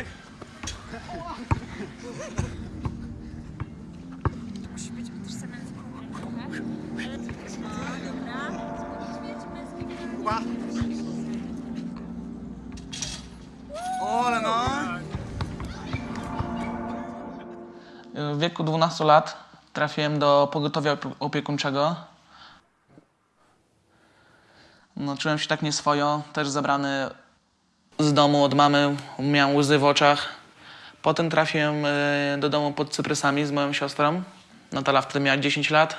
Dawaj. Kuba. Ole no. W wieku 12 lat trafiłem do pogotowia opie- opiekuńczego. No, czułem się tak nieswojo, też zabrany z domu od mamy, miałem łzy w oczach. Potem trafiłem e, do domu pod cyprysami z moją siostrą. Natala wtedy miała 10 lat.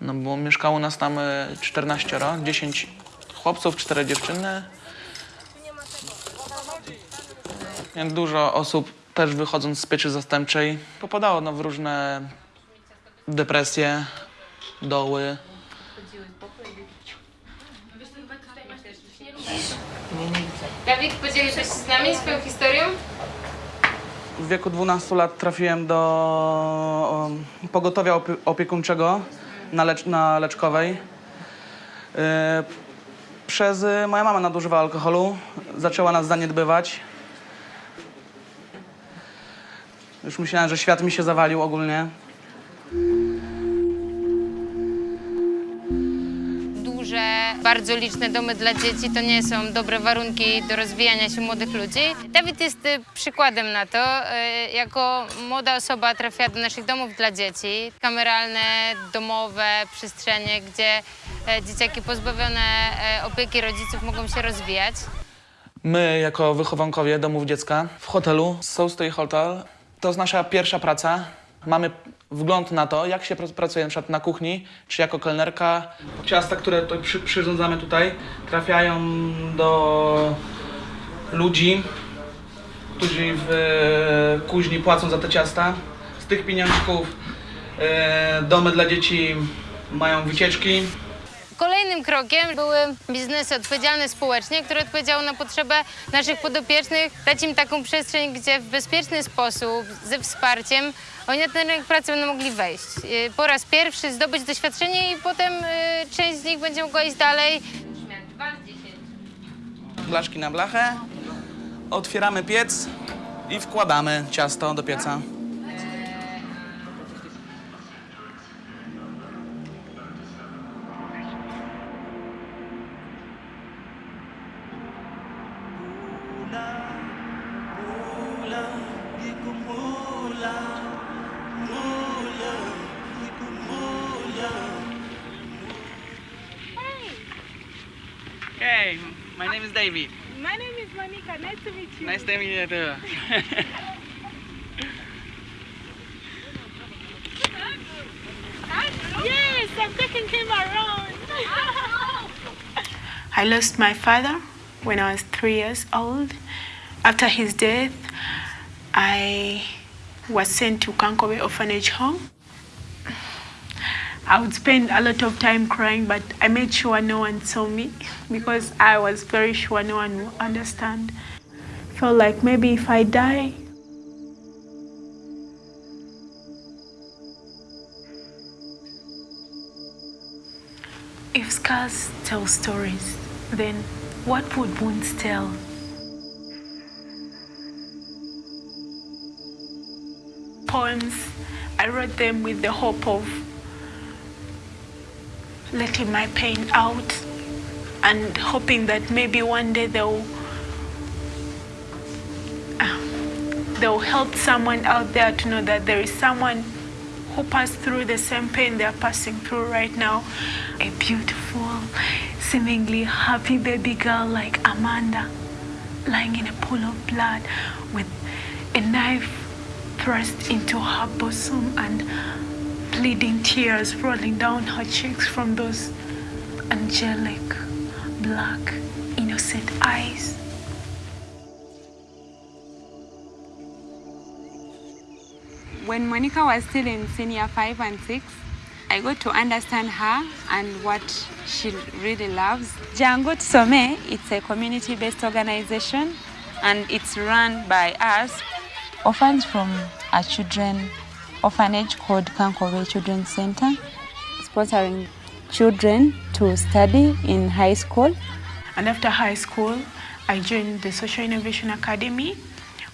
No, bo mieszkało nas tam e, 14, 10 chłopców, 4 dziewczyny. Dużo osób też wychodząc z pieczy zastępczej popadało no, w różne depresje, doły. Dawid, podzielisz się z nami swoją historią? W wieku 12 lat trafiłem do pogotowia opie- opiekuńczego na, lecz- na Leczkowej. Yy, przez y, moja mama nadużywa alkoholu, zaczęła nas zaniedbywać. Już myślałem, że świat mi się zawalił ogólnie. Bardzo liczne domy dla dzieci to nie są dobre warunki do rozwijania się młodych ludzi. Dawid jest y, przykładem na to. Y, Jako młoda osoba trafia do naszych domów dla dzieci. Kameralne, domowe przestrzenie, gdzie e, dzieciaki pozbawione opieki rodziców mogą się rozwijać. My, jako wychowankowie domów dziecka w hotelu Soulstay Hotel, to jest nasza pierwsza praca. Mamy wgląd na to, jak się pr- pracuje na przykład na kuchni, czy jako kelnerka. Ciasta, które tutaj przy, przyrządzamy tutaj, trafiają do ludzi, którzy w e, kuźni płacą za te ciasta. Z tych pieniążków e, domy dla dzieci mają wycieczki. Kolejnym krokiem były biznesy odpowiedzialne społecznie, które odpowiedziały na potrzebę naszych podopiecznych, dać im taką przestrzeń, gdzie w bezpieczny sposób, ze wsparciem, oni na ten rynek pracy będą mogli wejść. Y, Po raz pierwszy zdobyć doświadczenie i potem y, część z nich będzie mogła iść dalej. Blaszki na blachę, otwieramy piec i wkładamy ciasto do pieca. Hey, my name is David. My name is Monica. Nice to meet you. Nice to meet you too. Yes, I'm taking him around. I lost my father when I was three years old. After his death, I was sent to Kankowe Orphanage Home. I would spend a lot of time crying, but I made sure no one saw me because I was very sure no one would understand. Felt like maybe if I die, If scars tell stories, then what would wounds tell? Poems, I wrote them with the hope of letting my pain out and hoping that maybe one day they'll um, they'll help someone out there to know that there is someone who passed through the same pain they're passing through right now. A beautiful, seemingly happy baby girl like Amanda lying in a pool of blood with a knife thrust into her bosom and bleeding tears rolling down her cheeks from those angelic, black, innocent eyes. When Monica was still in senior five and six, I got to understand her and what she really loves. Jango Tsome, it's a community-based organization and it's run by us. orphans from our children orphanage called Kankore Children's Center. sponsoring children to study in high school. And after high school, I joined the Social Innovation Academy,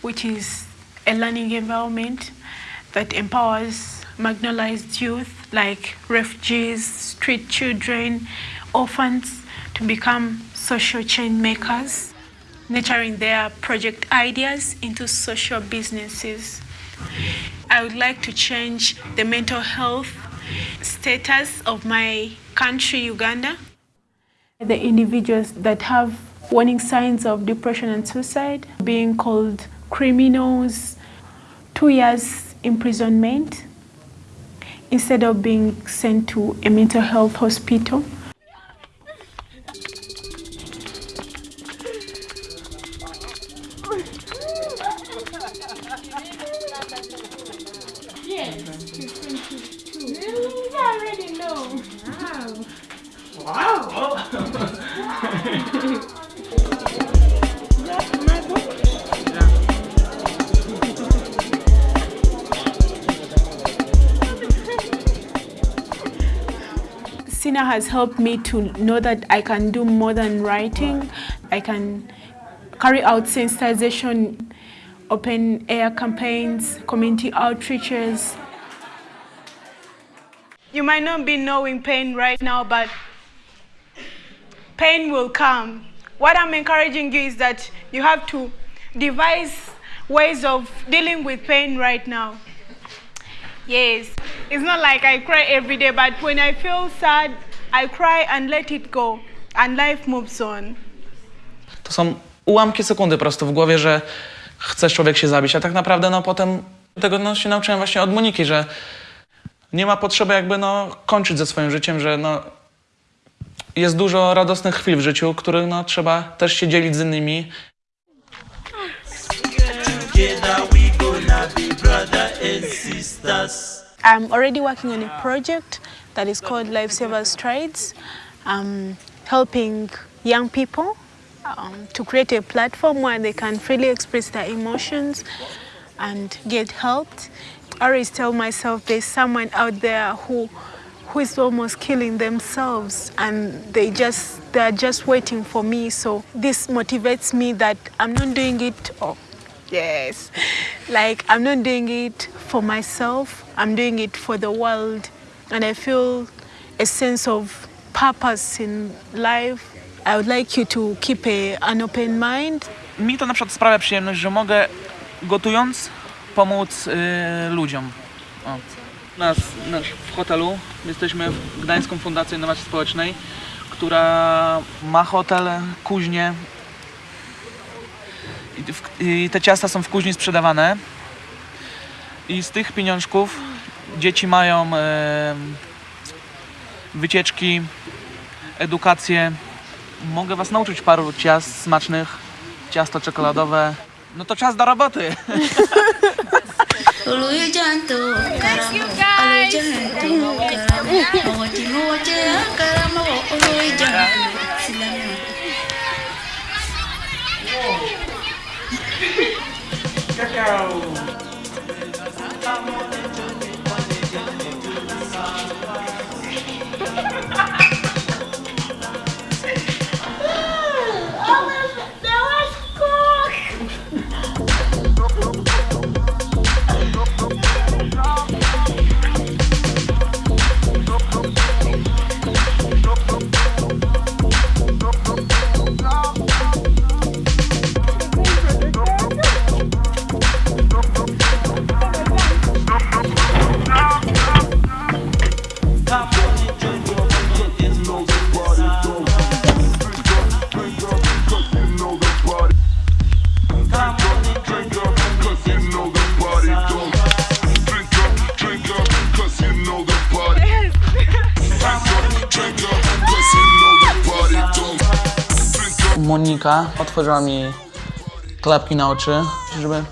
which is a learning environment that empowers marginalized youth like refugees, street children, orphans to become social change makers, nurturing their project ideas into social businesses. I would like to change the mental health status of my country, Uganda. The individuals that have warning signs of depression and suicide being called criminals, two years imprisonment instead of being sent to a mental health hospital. Sina has helped me to know that I can do more than writing. I can carry out sensitization, open air campaigns, community outreaches. You might not be knowing pain right now, but pain will come. What I'm encouraging you is that you have to devise ways of dealing with pain right now. Yes, it's not like I cry every day, but when I feel sad, I cry and let it go, and life moves on. To są ułamki sekundy po prostu w głowie, że chce człowiek się zabić, a tak naprawdę no potem tego no, się nauczyłem właśnie od Moniki, że nie ma potrzeby jakby no kończyć ze swoim życiem, że no jest dużo radosnych chwil w życiu, których no trzeba też się dzielić z innymi. I'm already working on a project that is called Lifesaver Strides, um, helping young people um, to create a platform where they can freely express their emotions and get helped. I always tell myself there's someone out there who who is almost killing themselves and they just they're just waiting for me. So this motivates me that i'm not doing it oh yes. Like i'm not doing it for myself. I'm doing it for the world. And i feel a sense of purpose in life. I would like you to keep a, an open mind. Mi to na przykład sprawia przyjemność, że mogę gotując pomóc y, ludziom. O. Nas, w hotelu jesteśmy w Gdańską Fundacją Innowacji Społecznej, która ma hotel, kuźnię I, w, i te ciasta są w kuźni sprzedawane i z tych pieniążków dzieci mają e, wycieczki, edukację. Mogę was nauczyć paru ciast smacznych, ciasto czekoladowe. No to czas do roboty. Moja Monika otworzyła mi klapki na oczy, żeby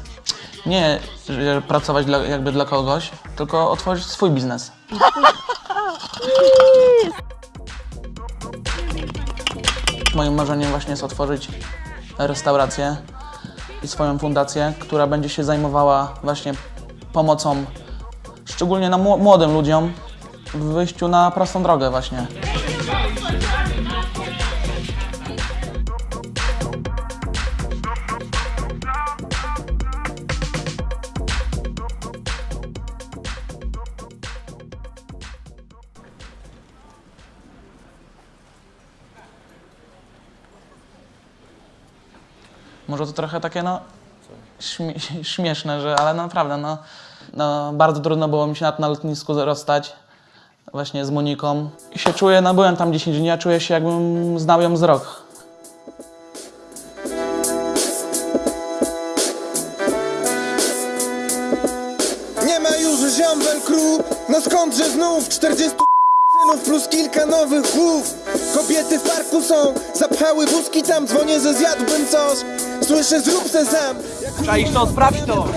nie że pracować dla, jakby dla kogoś, tylko otworzyć swój biznes. Moim marzeniem właśnie jest otworzyć restaurację i swoją fundację, która będzie się zajmowała właśnie pomocą szczególnie na mło- młodym ludziom w wyjściu na prostą drogę właśnie. Może to trochę takie, no, śmie śmieszne, że, ale naprawdę, no, no, bardzo trudno było mi się na, na lotnisku rozstać właśnie z Moniką. I się czuję, no byłem tam 10 dni, a czuję się jakbym znał ją z rok. Nie ma już ziombel krób No skądże znów 40 synów plus kilka nowych głów Kobiety w parku są Zapchały wózki tam Dzwonię, że zjadłbym coś Słyszę zrób se sam. Czaisz to, sprawdź to!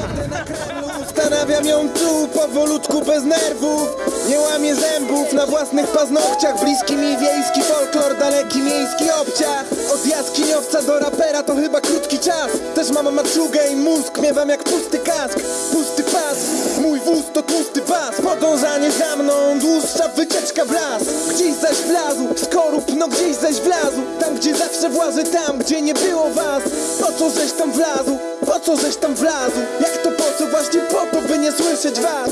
Ustanawiam ją tu powolutku bez nerwów. Nie łamię zębów na własnych paznokciach. Bliski mi wiejski folklor, daleki miejski obciach. Od jaskiniowca do rapera to chyba krótki czas. Też mam maczugę i mózg, miewam jak pusty kask. Pusty pas, mój wóz to tłusty bas Podążanie za mną, dłuższa wycieczka w las. Gdzieś zaś wlazł, skorup no gdzieś zaś wlazł. Tam gdzie zawsze włazy, tam gdzie nie było was. Po co żeś tam wlazł, po co żeś tam wlazł? Jak to po co, właśnie po to by nie słyszeć was